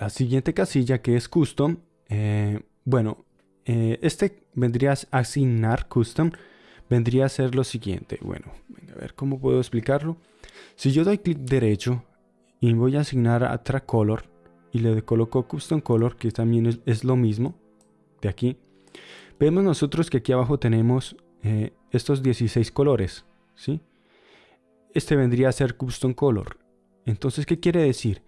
la siguiente casilla que es custom, eh, bueno, eh, este vendría a asignar custom, vendría a ser lo siguiente. Bueno, a ver cómo puedo explicarlo. Si yo doy clic derecho y voy a asignar a track color y le coloco custom color, que también es, lo mismo de aquí, vemos nosotros que aquí abajo tenemos eh, estos 16 colores, ¿sí? Este vendría a ser custom color. Entonces, ¿qué quiere decir?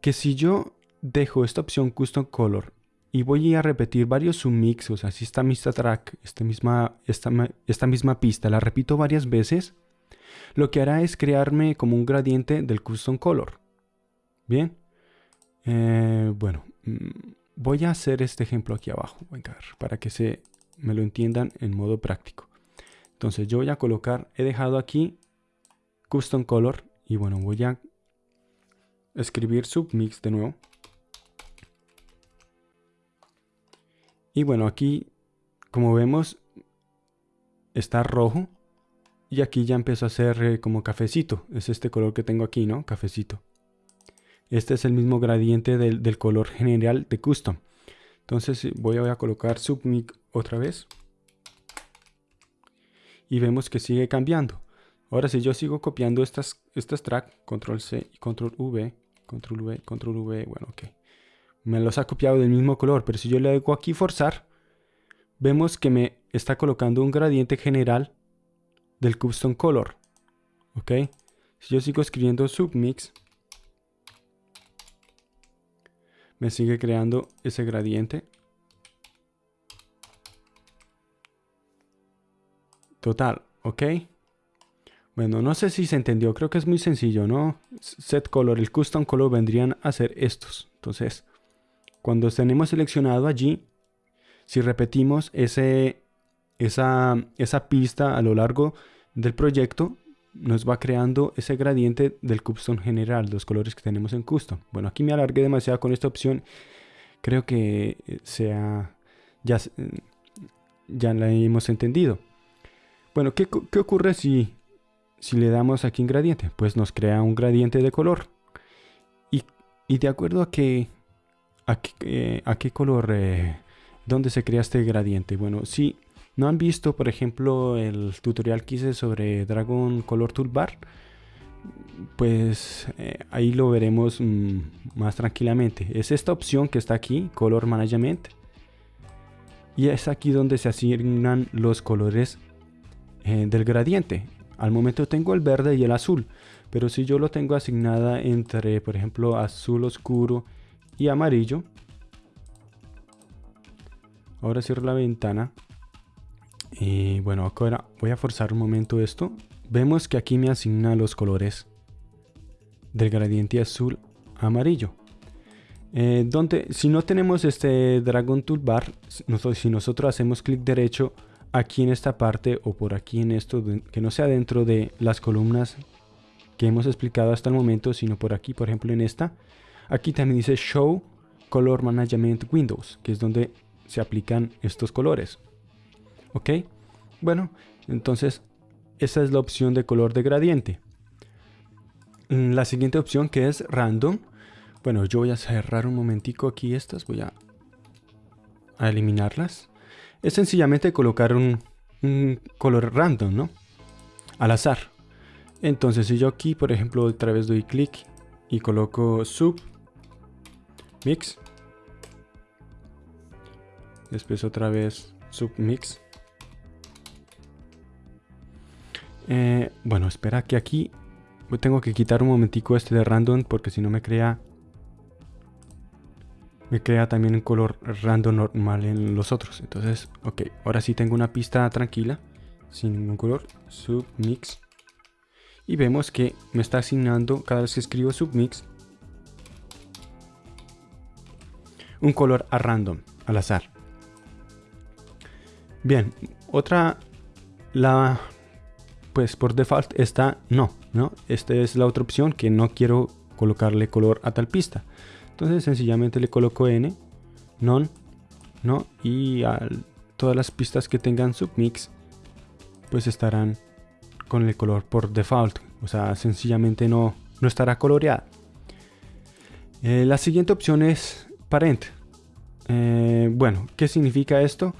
Que si yo dejo esta opción custom color y voy a repetir varios submix, o sea, si esta misma track, esta misma, esta, esta misma pista, la repito varias veces, lo que hará es crearme como un gradiente del custom color. Bien. Eh, bueno, mm, voy a hacer este ejemplo aquí abajo, para que se me lo entiendan en modo práctico. Entonces yo voy a colocar, he dejado aquí custom color y bueno, voy a escribir submix de nuevo. Y bueno, aquí, como vemos, está rojo. Y aquí ya empezó a ser eh, como cafecito. Es este color que tengo aquí, ¿no? Cafecito. Este es el mismo gradiente del, color general de custom. Entonces voy a, colocar submix otra vez. Y vemos que sigue cambiando. Ahora si yo sigo copiando estas, estas tracks, control C y control V, control V, control V, bueno, ok me los ha copiado del mismo color, pero si yo le hago aquí forzar, vemos que me está colocando un gradiente general del custom color. ¿Ok? Si yo sigo escribiendo submix, me sigue creando ese gradiente. Total, ¿ok? Bueno, no sé si se entendió, creo que es muy sencillo, ¿no? Set color, el custom color vendrían a ser estos. Entonces, cuando tenemos seleccionado allí, si repetimos ese, esa, esa pista a lo largo del proyecto, nos va creando ese gradiente del custom general, los colores que tenemos en custom. Bueno, aquí me alargué demasiado con esta opción. Creo que eh, sea, ya, ya la hemos entendido. Bueno, ¿qué, qué ocurre si, si le damos aquí en gradiente? Pues nos crea un gradiente de color. Y, y de acuerdo a que ¿A qué, eh, color? Eh, ¿Dónde se crea este gradiente? Bueno, si no han visto, por ejemplo, el tutorial que hice sobre Dragon Color Toolbar, pues eh, ahí lo veremos mm, más tranquilamente. Es esta opción que está aquí, Color Management. Y es aquí donde se asignan los colores del gradiente. Al momento tengo el verde y el azul. Pero si yo lo tengo asignada entre, por ejemplo, azul oscuro y amarillo. Ahora cierro la ventana. Y bueno, ahora voy a forzar un momento esto. Vemos que aquí me asigna los colores del gradiente azul amarillo. Eh, donde, si no tenemos este Dragon Toolbar, nosotros, si nosotros hacemos clic derecho aquí en esta parte o por aquí en esto, que no sea dentro de las columnas que hemos explicado hasta el momento, sino por aquí, por ejemplo en esta, Aquí también dice Show Color Management Windows, que es donde se aplican estos colores. ¿Ok? Bueno, entonces esa es la opción de color de gradiente. Mm, la siguiente opción que es Random. Bueno, yo voy a cerrar un momentico aquí estas, voy a, eliminarlas. Es sencillamente colocar un, un color random, ¿no? Al azar. Entonces si yo aquí, por ejemplo, otra vez doy clic y coloco sub mix. Después otra vez submix. Eh, bueno, espera que aquí tengo que quitar un momentico este de random porque si no me crea me crea también un color random normal en los otros. Entonces, ok, ahora sí tengo una pista tranquila sin ningún color. Submix. Y vemos que me está asignando cada vez que escribo submix un color a random, al azar. Bien, otra, la, pues por default está no, ¿no? Esta es la otra opción que no quiero colocarle color a tal pista. Entonces sencillamente le coloco n, non, no, y a todas las pistas que tengan submix, pues estarán con el color por default. O sea, sencillamente no, no estará coloreada. Eh, la siguiente opción es parent. Eh, bueno, ¿qué significa esto?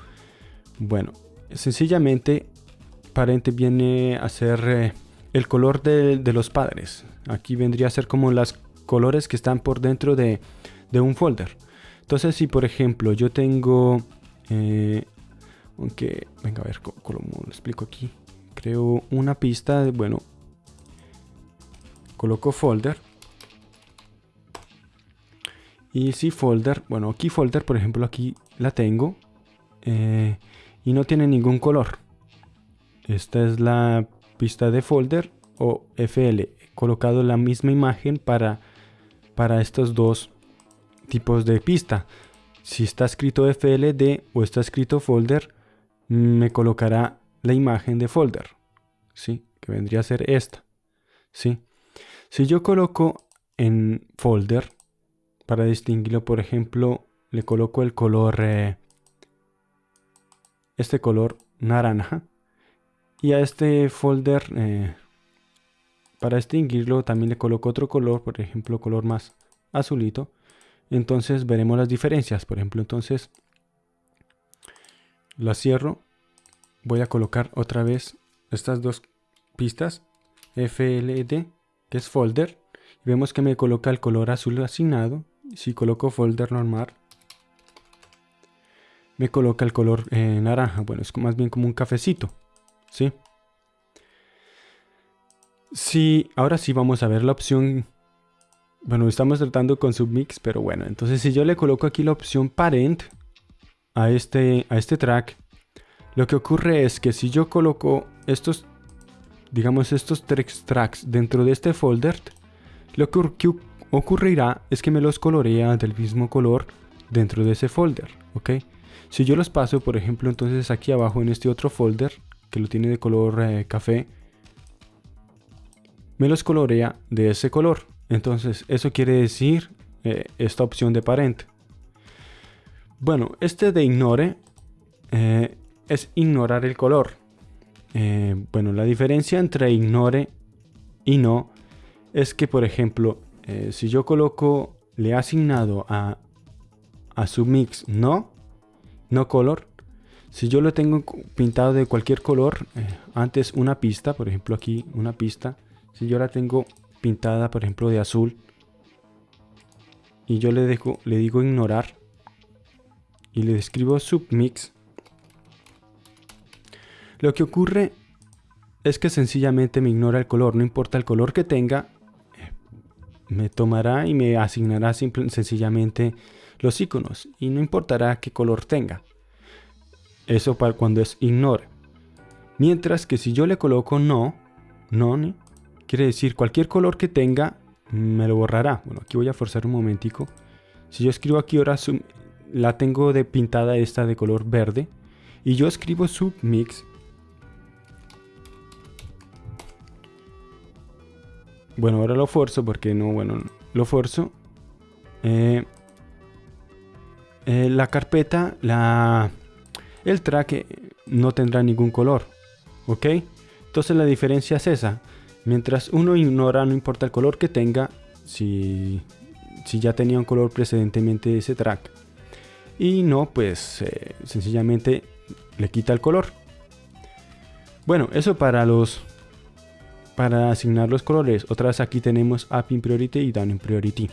Bueno, sencillamente parent viene a ser eh, el color de, los padres. Aquí vendría a ser como los colores que están por dentro de, un folder. Entonces, si por ejemplo yo tengo, aunque, venga a ver cómo, lo explico aquí. Creo una pista, de, bueno, coloco folder y si folder, bueno, aquí folder, por ejemplo, aquí la tengo. Eh, y no tiene ningún color. Esta es la pista de folder o FL. He colocado la misma imagen para, para estos dos tipos de pista. Si está escrito FLD o está escrito folder, me colocará la imagen de folder. ¿Sí? Que vendría a ser esta. ¿Sí? Si yo coloco en folder, para distinguirlo, por ejemplo, le coloco el color, eh, este color naranja. Y a este folder, eh, para distinguirlo, también le coloco otro color, por ejemplo, color más azulito. Entonces veremos las diferencias. Por ejemplo, entonces la cierro. Voy a colocar otra vez estas dos pistas. FLD, que es folder. Vemos que me coloca el color azul asignado si coloco folder normal, me coloca el color eh, naranja. Bueno, es más bien como un cafecito. ¿Sí? Sí, ahora sí vamos a ver la opción. Bueno, estamos tratando con submix, pero bueno, entonces si yo le coloco aquí la opción parent a este, a este track, lo que ocurre es que si yo coloco estos, digamos, estos tres tracks dentro de este folder, lo que, ocurrirá es que me los colorea del mismo color dentro de ese folder, ¿ok? Si yo los paso, por ejemplo, entonces aquí abajo en este otro folder, que lo tiene de color eh, café, me los colorea de ese color. Entonces, eso quiere decir eh, esta opción de parent. Bueno, este de ignore eh, es ignorar el color. bueno, la diferencia entre ignore y no es que, por ejemplo, eh, si yo coloco, le he asignado a, a su mix no, no color, si yo lo tengo pintado de cualquier color, eh, antes una pista, por ejemplo aquí una pista, si yo la tengo pintada por ejemplo de azul, y yo le, dejo, le digo ignorar, y le escribo submix, lo que ocurre es que sencillamente me ignora el color, no importa el color que tenga, me tomará y me asignará sencillamente los iconos y no importará qué color tenga. Eso para cuando es ignore. Mientras que si yo le coloco no, no, quiere decir cualquier color que tenga me lo borrará. Bueno, aquí voy a forzar un momentico. Si yo escribo aquí ahora la tengo de pintada esta de color verde y yo escribo submix Bueno, ahora lo forzo porque no, bueno, lo forzo. Eh, eh, la carpeta, la, el track no tendrá ningún color. ¿Ok? Entonces la diferencia es esa. Mientras uno ignora, no importa el color que tenga, si, si ya tenía un color precedentemente ese track. Y no, pues eh, sencillamente le quita el color. Bueno, eso para los para asignar los colores. Otras aquí tenemos Up in Priority y Down in Priority.